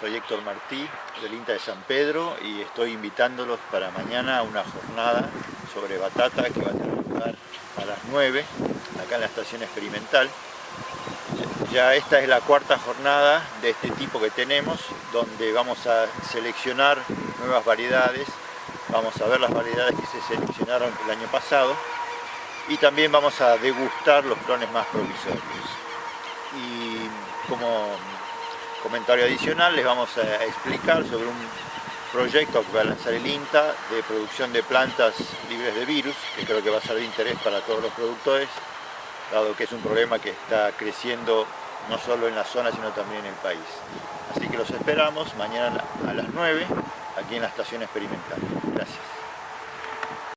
soy Héctor Martí del INTA de San Pedro y estoy invitándolos para mañana a una jornada sobre batata que va a tener lugar a las 9 acá en la estación experimental. Ya esta es la cuarta jornada de este tipo que tenemos donde vamos a seleccionar nuevas variedades, vamos a ver las variedades que se seleccionaron el año pasado y también vamos a degustar los clones más provisorios. Y como comentario adicional les vamos a explicar sobre un proyecto que va a lanzar el INTA de producción de plantas libres de virus, que creo que va a ser de interés para todos los productores, dado que es un problema que está creciendo no solo en la zona, sino también en el país. Así que los esperamos mañana a las 9, aquí en la estación experimental.